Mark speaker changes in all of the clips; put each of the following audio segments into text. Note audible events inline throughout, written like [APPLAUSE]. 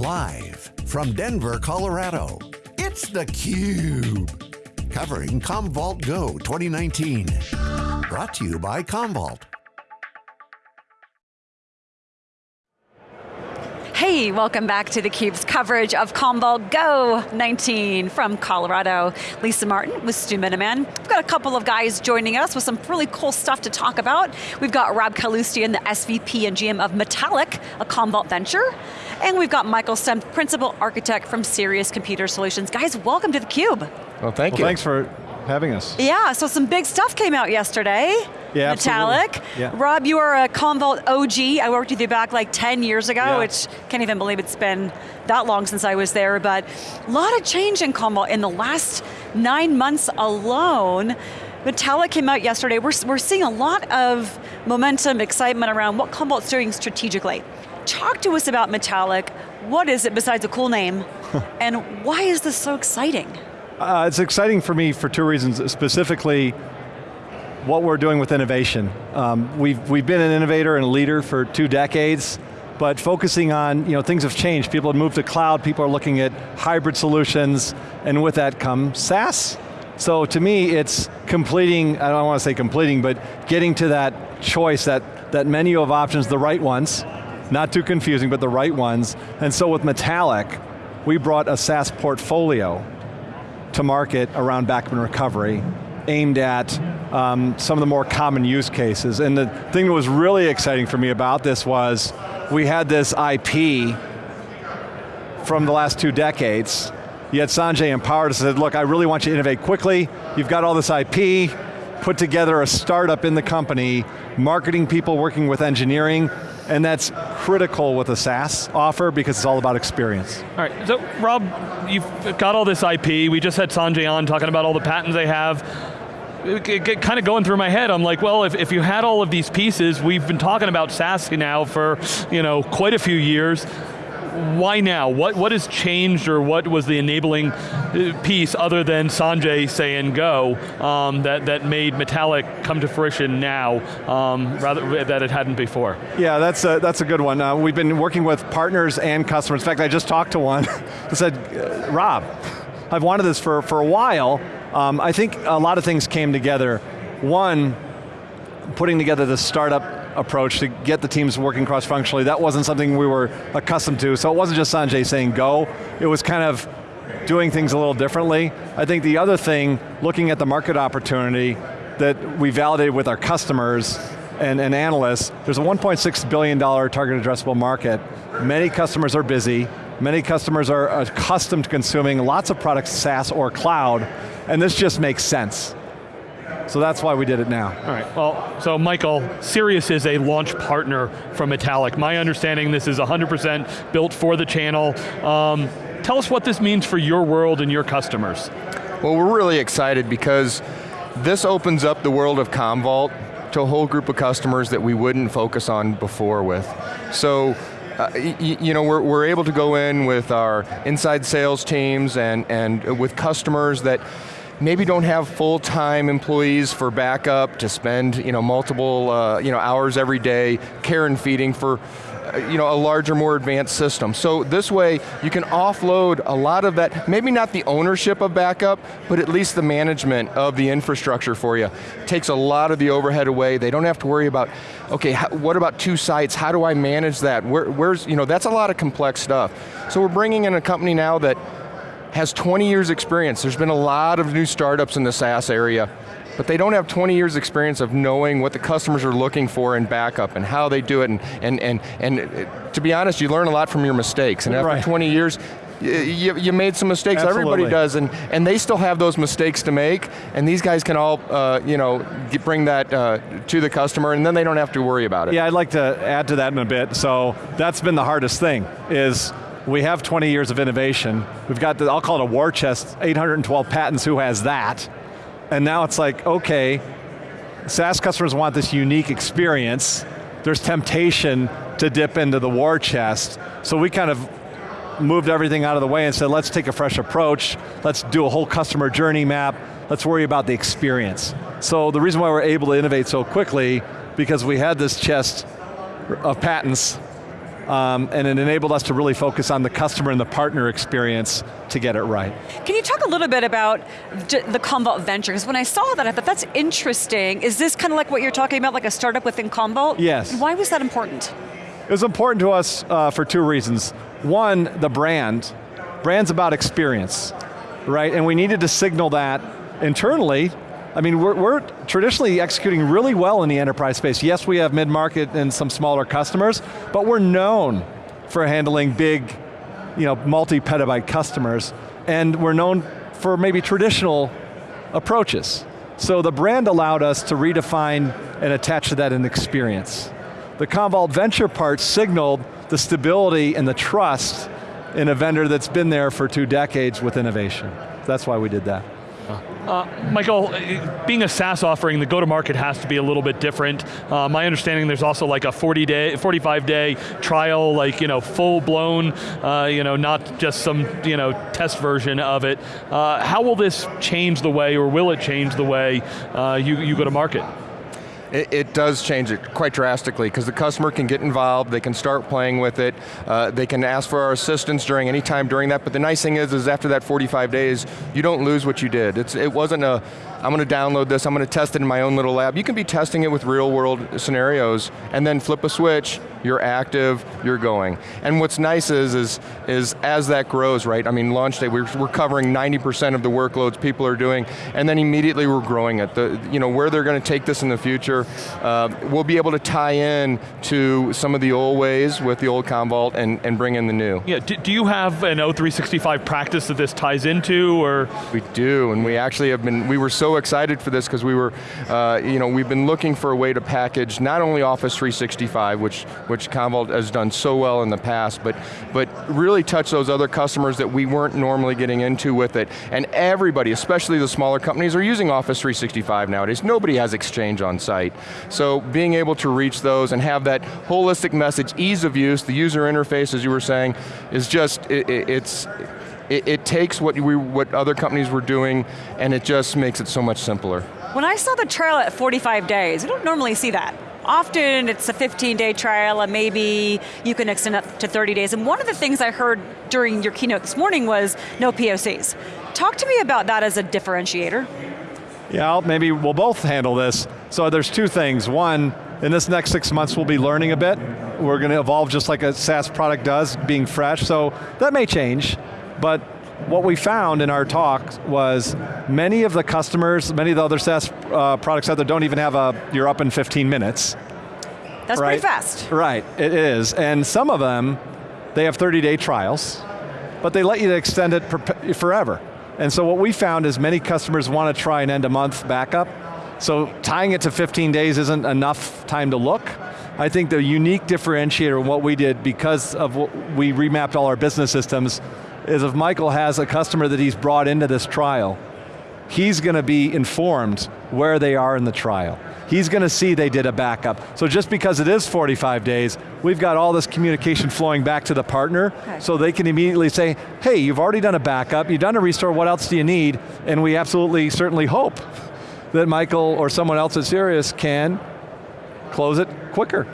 Speaker 1: Live from Denver, Colorado, it's theCUBE. Covering Commvault Go 2019. Brought to you by Commvault.
Speaker 2: Hey, welcome back to theCUBE's coverage of Commvault Go 19 from Colorado. Lisa Martin with Stu Miniman. We've got a couple of guys joining us with some really cool stuff to talk about. We've got Rob Kaloostian, the SVP and GM of Metallic, a Commvault venture. And we've got Michael Stem, Principal Architect from Sirius Computer Solutions. Guys, welcome to theCUBE.
Speaker 3: Well, thank
Speaker 4: well,
Speaker 3: you.
Speaker 4: Thanks for having us.
Speaker 2: Yeah, so some big stuff came out yesterday.
Speaker 4: Yeah,
Speaker 2: Metallic.
Speaker 4: Yeah.
Speaker 2: Rob, you are a Commvault OG. I worked with you back like 10 years ago,
Speaker 4: yeah.
Speaker 2: which can't even believe it's been that long since I was there, but a lot of change in Commvault in the last nine months alone. Metallic came out yesterday. We're, we're seeing a lot of momentum, excitement around what Commvault's doing strategically. Talk to us about Metallic. What is it besides a cool name? [LAUGHS] and why is this so exciting?
Speaker 4: Uh, it's exciting for me for two reasons, specifically what we're doing with innovation. Um, we've, we've been an innovator and a leader for two decades, but focusing on, you know, things have changed. People have moved to cloud, people are looking at hybrid solutions, and with that comes SaaS. So to me, it's completing, I don't want to say completing, but getting to that choice, that, that menu of options, the right ones, not too confusing, but the right ones. And so with Metallic, we brought a SaaS portfolio to market around backup recovery, aimed at um, some of the more common use cases. And the thing that was really exciting for me about this was, we had this IP from the last two decades. Had Sanjay empowered us and said, look, I really want you to innovate quickly. You've got all this IP, put together a startup in the company, marketing people working with engineering, and that's critical with a SaaS offer because it's all about experience.
Speaker 3: All right, so Rob, you've got all this IP. We just had Sanjay on talking about all the patents they have. It kind of going through my head, I'm like, well, if, if you had all of these pieces, we've been talking about SaaS now for you know quite a few years why now? What, what has changed or what was the enabling uh, piece other than Sanjay saying go um, that, that made Metallic come to fruition now um, rather that it hadn't before?
Speaker 4: Yeah, that's a, that's a good one. Uh, we've been working with partners and customers. In fact, I just talked to one [LAUGHS] who said, uh, Rob, I've wanted this for, for a while. Um, I think a lot of things came together. One, putting together the startup approach to get the teams working cross-functionally. That wasn't something we were accustomed to, so it wasn't just Sanjay saying go, it was kind of doing things a little differently. I think the other thing, looking at the market opportunity that we validated with our customers and, and analysts, there's a $1.6 billion target addressable market. Many customers are busy, many customers are accustomed to consuming lots of products, SaaS or cloud, and this just makes sense. So that's why we did it now.
Speaker 3: All right, well, so Michael, Sirius is a launch partner from Metallic. My understanding this is 100% built for the channel. Um, tell us what this means for your world and your customers.
Speaker 5: Well, we're really excited because this opens up the world of Commvault to a whole group of customers that we wouldn't focus on before with. So, uh, you know, we're, we're able to go in with our inside sales teams and, and with customers that maybe don't have full-time employees for backup to spend you know, multiple uh, you know, hours every day care and feeding for uh, you know, a larger, more advanced system. So this way, you can offload a lot of that, maybe not the ownership of backup, but at least the management of the infrastructure for you. Takes a lot of the overhead away. They don't have to worry about, okay, what about two sites? How do I manage that? Where, where's, you know, that's a lot of complex stuff. So we're bringing in a company now that has 20 years experience. There's been a lot of new startups in the SaaS area, but they don't have 20 years experience of knowing what the customers are looking for in backup and how they do it, and, and, and, and uh, to be honest, you learn a lot from your mistakes, and after
Speaker 4: right.
Speaker 5: 20 years, you, you, made some mistakes,
Speaker 4: Absolutely.
Speaker 5: everybody does, and, and they still have those mistakes to make, and these guys can all uh, you know, get, bring that uh, to the customer, and then they don't have to worry about it.
Speaker 4: Yeah, I'd like to add to that in a bit. So that's been the hardest thing, is we have 20 years of innovation. We've got, the, I'll call it a war chest, 812 patents, who has that? And now it's like, okay, SaaS customers want this unique experience. There's temptation to dip into the war chest. So we kind of moved everything out of the way and said, let's take a fresh approach. Let's do a whole customer journey map. Let's worry about the experience. So the reason why we're able to innovate so quickly, because we had this chest of patents um, and it enabled us to really focus on the customer and the partner experience to get it right.
Speaker 2: Can you talk a little bit about the Commvault Venture? Because when I saw that, I thought that's interesting. Is this kind of like what you're talking about, like a startup within Commvault?
Speaker 4: Yes.
Speaker 2: Why was that important?
Speaker 4: It was important to us uh, for two reasons. One, the brand. Brand's about experience, right? And we needed to signal that internally I mean, we're, we're, traditionally executing really well in the enterprise space. Yes, we have mid-market and some smaller customers, but we're known for handling big, you know, multi-petabyte customers, and we're known for maybe traditional approaches. So the brand allowed us to redefine and attach to that an experience. The Commvault Venture part signaled the stability and the trust in a vendor that's been there for two decades with innovation. That's why we did that.
Speaker 3: Uh, Michael, being a SaaS offering, the go-to-market has to be a little bit different. Uh, my understanding there's also like a 40 day, 45 day trial, like you know, full blown, uh, you know, not just some you know test version of it. Uh, how will this change the way, or will it change the way uh, you, you go to market?
Speaker 5: It, it, does change it quite drastically because the customer can get involved, they can start playing with it, uh, they can ask for our assistance during any time during that, but the nice thing is, is after that 45 days, you don't lose what you did. It's, it wasn't a, I'm going to download this, I'm going to test it in my own little lab. You can be testing it with real world scenarios and then flip a switch, you're active, you're going. And what's nice is, is, is as that grows, right, I mean launch day, we're, we're covering 90% of the workloads people are doing, and then immediately we're growing it. The, you know, where they're going to take this in the future, uh, we'll be able to tie in to some of the old ways with the old Commvault and, and bring in the new.
Speaker 3: Yeah, do, do you have an O365 practice that this ties into, or?
Speaker 5: We do, and we actually have been, we were so excited for this because we were, uh, you know, we've been looking for a way to package not only Office 365, which, which Commvault has done so well in the past, but, but really touch those other customers that we weren't normally getting into with it. And everybody, especially the smaller companies, are using Office 365 nowadays. Nobody has Exchange on site. So being able to reach those and have that holistic message, ease of use, the user interface, as you were saying, is just, it, it, it's, it, it takes what, we, what other companies were doing and it just makes it so much simpler.
Speaker 2: When I saw the trial at 45 days, I don't normally see that. Often it's a 15 day trial and maybe you can extend up to 30 days. And one of the things I heard during your keynote this morning was no POCs. Talk to me about that as a differentiator.
Speaker 4: Yeah, maybe we'll both handle this. So there's two things. One, in this next six months we'll be learning a bit. We're going to evolve just like a SaaS product does, being fresh, so that may change. But what we found in our talk was many of the customers, many of the other SaaS uh, products out there don't even have a, you're up in 15 minutes.
Speaker 2: That's
Speaker 4: right?
Speaker 2: pretty fast.
Speaker 4: Right, it is. And some of them, they have 30 day trials, but they let you extend it forever. And so what we found is many customers want to try an end of month backup, so tying it to 15 days isn't enough time to look. I think the unique differentiator in what we did because of what we remapped all our business systems is if Michael has a customer that he's brought into this trial, he's going to be informed where they are in the trial. He's going to see they did a backup. So just because it is 45 days, we've got all this communication flowing back to the partner, okay. so they can immediately say, hey, you've already done a backup, you've done a restore, what else do you need? And we absolutely, certainly hope that Michael or someone else at Sirius can close it quicker.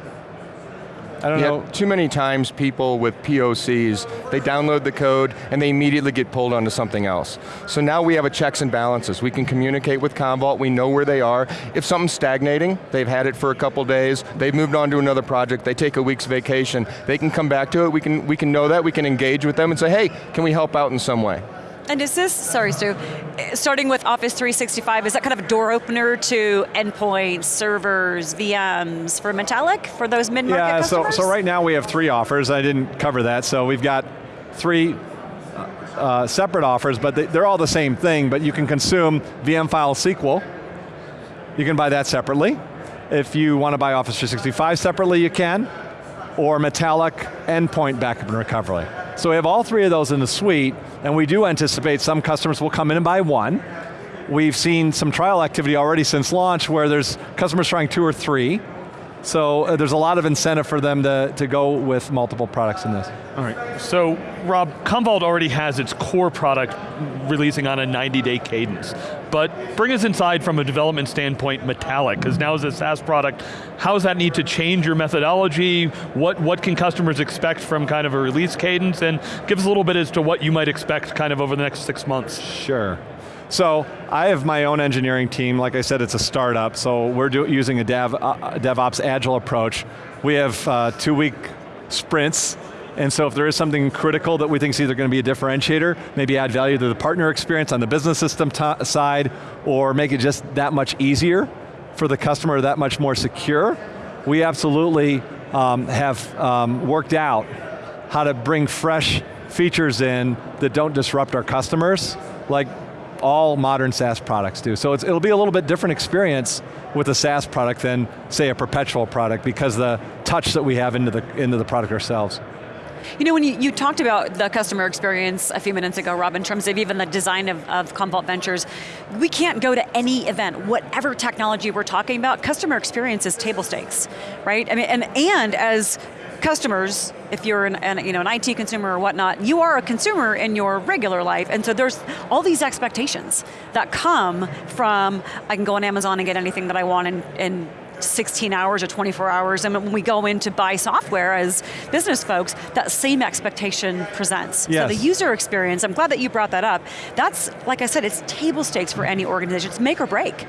Speaker 4: I don't know.
Speaker 5: Too many times people with POCs, they download the code and they immediately get pulled onto something else. So now we have a checks and balances. We can communicate with Commvault, we know where they are. If something's stagnating, they've had it for a couple days, they've moved on to another project, they take a week's vacation, they can come back to it, we can, we can know that, we can engage with them and say, hey, can we help out in some way?
Speaker 2: And is this, sorry Stu, starting with Office 365, is that kind of a door opener to endpoints, servers, VMs for Metallic, for those mid-market
Speaker 4: yeah,
Speaker 2: customers?
Speaker 4: so, so right now we have three offers, I didn't cover that, so we've got three uh, separate offers, but they, are all the same thing, but you can consume VM file SQL, you can buy that separately. If you want to buy Office 365 separately, you can, or Metallic endpoint backup and recovery. So we have all three of those in the suite, and we do anticipate some customers will come in and buy one. We've seen some trial activity already since launch where there's customers trying two or three. So uh, there's a lot of incentive for them to, to go with multiple products in this.
Speaker 3: All right, so Rob, Commvault already has its core product releasing on a 90-day cadence, but bring us inside from a development standpoint Metallic, because now as a SaaS product, how does that need to change your methodology? What, what can customers expect from kind of a release cadence? And give us a little bit as to what you might expect kind of over the next six months.
Speaker 4: Sure. So I have my own engineering team. Like I said, it's a startup, so we're do, using a dev, uh, DevOps agile approach. We have uh, two week sprints, and so if there is something critical that we think is either going to be a differentiator, maybe add value to the partner experience on the business system side, or make it just that much easier for the customer, that much more secure, we absolutely um, have um, worked out how to bring fresh features in that don't disrupt our customers, like all modern SaaS products do. So it'll be a little bit different experience with a SaaS product than, say, a perpetual product because the touch that we have into the, into the product ourselves.
Speaker 2: You know, when you, you, talked about the customer experience a few minutes ago, Rob, in terms of even the design of, of Commvault Ventures, we can't go to any event, whatever technology we're talking about, customer experience is table stakes, right? I mean, and, and as customers, if you're an, an, you know, an IT consumer or whatnot, you are a consumer in your regular life, and so there's all these expectations that come from, I can go on Amazon and get anything that I want in, in 16 hours or 24 hours, and when we go in to buy software as business folks, that same expectation presents.
Speaker 4: Yes.
Speaker 2: So the user experience, I'm glad that you brought that up, that's, like I said, it's table stakes for any organization, it's make or break.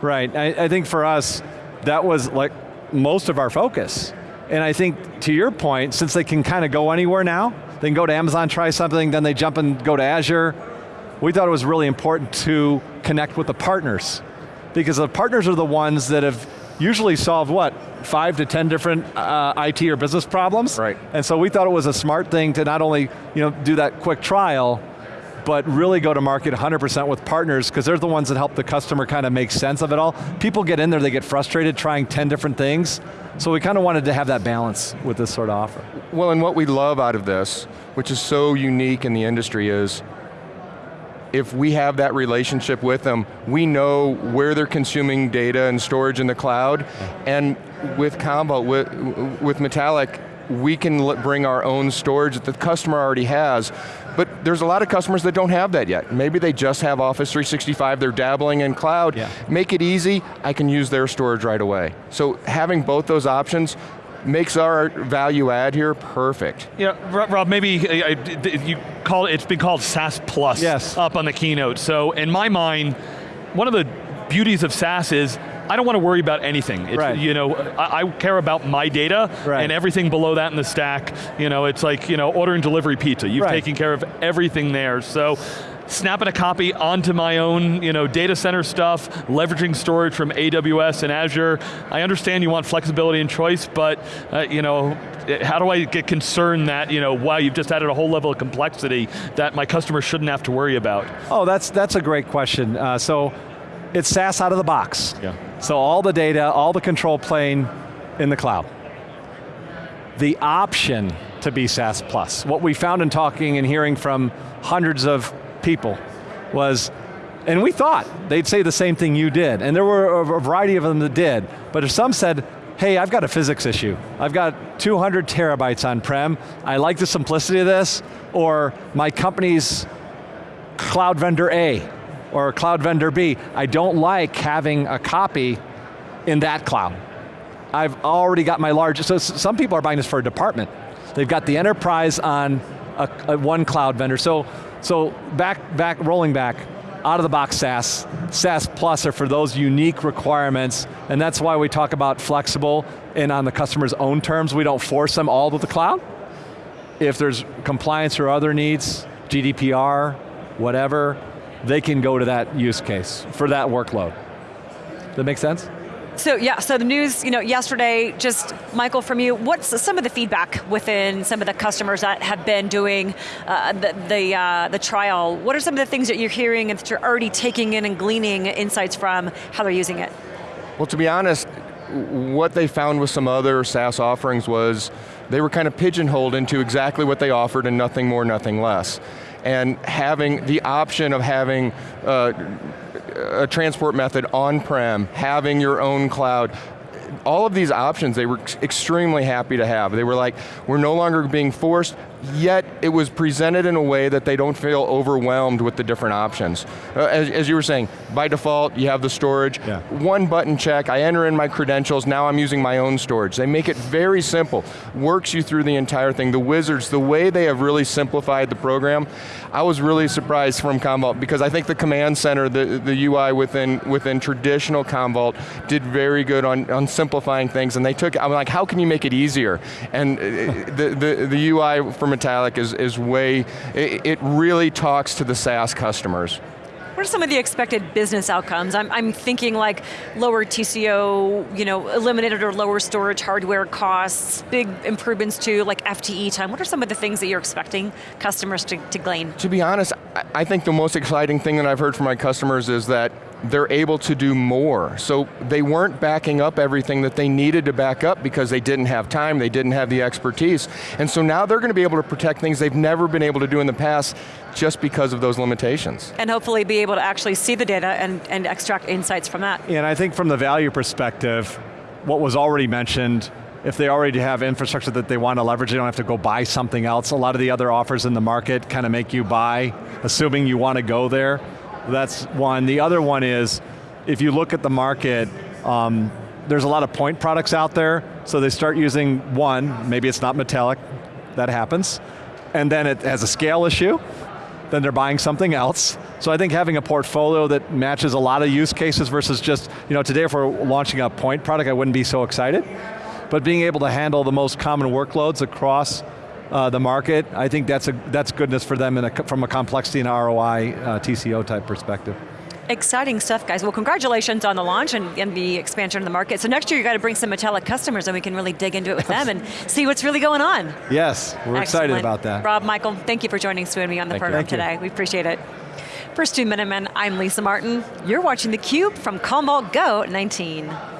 Speaker 4: Right, I, I think for us, that was like most of our focus. And I think, to your point, since they can kind of go anywhere now, they can go to Amazon, try something, then they jump and go to Azure, we thought it was really important to connect with the partners. Because the partners are the ones that have usually solved what, five to 10 different uh, IT or business problems?
Speaker 5: Right.
Speaker 4: And so we thought it was a smart thing to not only you know, do that quick trial, but really go to market 100% with partners because they're the ones that help the customer kind of make sense of it all. People get in there, they get frustrated trying 10 different things, so we kind of wanted to have that balance with this sort of offer.
Speaker 5: Well, and what we love out of this, which is so unique in the industry is, if we have that relationship with them, we know where they're consuming data and storage in the cloud, and with Commvault, with, with Metallic, we can bring our own storage that the customer already has, but there's a lot of customers that don't have that yet. Maybe they just have Office 365, they're dabbling in cloud.
Speaker 4: Yeah.
Speaker 5: Make it easy, I can use their storage right away. So having both those options makes our value add here perfect.
Speaker 3: Yeah, Rob, maybe uh, you call it, it's been called SaaS Plus
Speaker 4: yes.
Speaker 3: up on the keynote. So in my mind, one of the beauties of SaaS is I don't want to worry about anything. It's,
Speaker 4: right.
Speaker 3: You know, I, I, care about my data
Speaker 4: right.
Speaker 3: and everything below that in the stack. You know, it's like you know, ordering delivery pizza. You've
Speaker 4: right.
Speaker 3: taken care of everything there. So snapping a copy onto my own you know, data center stuff, leveraging storage from AWS and Azure. I understand you want flexibility and choice, but uh, you know, how do I get concerned that, you know, wow, you've just added a whole level of complexity that my customer shouldn't have to worry about?
Speaker 4: Oh, that's, that's a great question. Uh, so, it's SaaS out of the box.
Speaker 3: Yeah.
Speaker 4: So all the data, all the control plane in the cloud. The option to be SaaS Plus. What we found in talking and hearing from hundreds of people was, and we thought they'd say the same thing you did, and there were a variety of them that did, but if some said, hey, I've got a physics issue. I've got 200 terabytes on-prem, I like the simplicity of this, or my company's cloud vendor A or cloud vendor B. I don't like having a copy in that cloud. I've already got my large, so some people are buying this for a department. They've got the enterprise on a, a one cloud vendor. So, so back, back, rolling back, out of the box SaaS, SaaS Plus are for those unique requirements, and that's why we talk about flexible and on the customer's own terms. We don't force them all to the cloud. If there's compliance or other needs, GDPR, whatever, they can go to that use case for that workload. That make sense?
Speaker 2: So yeah, so the news, you know, yesterday, just Michael from you, what's some of the feedback within some of the customers that have been doing uh, the, the, uh, the trial? What are some of the things that you're hearing and that you're already taking in and gleaning insights from how they're using it?
Speaker 5: Well, to be honest, what they found with some other SaaS offerings was they were kind of pigeonholed into exactly what they offered and nothing more, nothing less and having the option of having uh, a transport method on-prem, having your own cloud, all of these options they were extremely happy to have. They were like, we're no longer being forced, yet it was presented in a way that they don't feel overwhelmed with the different options. Uh, as, as, you were saying, by default, you have the storage, yeah. one button check, I enter in my credentials, now I'm using my own storage. They make it very simple, works you through the entire thing. The wizards, the way they have really simplified the program, I was really surprised from Commvault because I think the command center, the, the UI within, within traditional Commvault did very good on, on simplifying things and they took, I'm like, how can you make it easier? And uh, the, the, the UI from Metallic is, is way, it, it really talks to the SaaS customers.
Speaker 2: What are some of the expected business outcomes? I'm, I'm thinking like lower TCO, you know, eliminated or lower storage hardware costs, big improvements to like FTE time. What are some of the things that you're expecting customers to, to glean?
Speaker 5: To be honest, I think the most exciting thing that I've heard from my customers is that they're able to do more. So they weren't backing up everything that they needed to back up because they didn't have time, they didn't have the expertise. And so now they're going to be able to protect things they've never been able to do in the past just because of those limitations.
Speaker 2: And hopefully be able to actually see the data and, and extract insights from that.
Speaker 4: And I think from the value perspective, what was already mentioned, if they already have infrastructure that they want to leverage, they don't have to go buy something else. A lot of the other offers in the market kind of make you buy, assuming you want to go there. That's one. The other one is, if you look at the market, um, there's a lot of point products out there, so they start using one, maybe it's not metallic, that happens, and then it has a scale issue, then they're buying something else. So I think having a portfolio that matches a lot of use cases versus just, you know, today if we're launching a point product, I wouldn't be so excited. But being able to handle the most common workloads across uh, the market, I think that's, a, that's goodness for them a, from a complexity and ROI uh, TCO type perspective.
Speaker 2: Exciting stuff, guys. Well, congratulations on the launch and, and the expansion of the market. So next year you got to bring some Metallic customers and we can really dig into it with them and [LAUGHS] see what's really going on.
Speaker 4: Yes, we're Excellent. excited about that.
Speaker 2: Rob, Michael, thank you for joining Stu and me on the thank program today. We appreciate it. For Stu Miniman, I'm Lisa Martin. You're watching theCUBE from Commvault Go 19.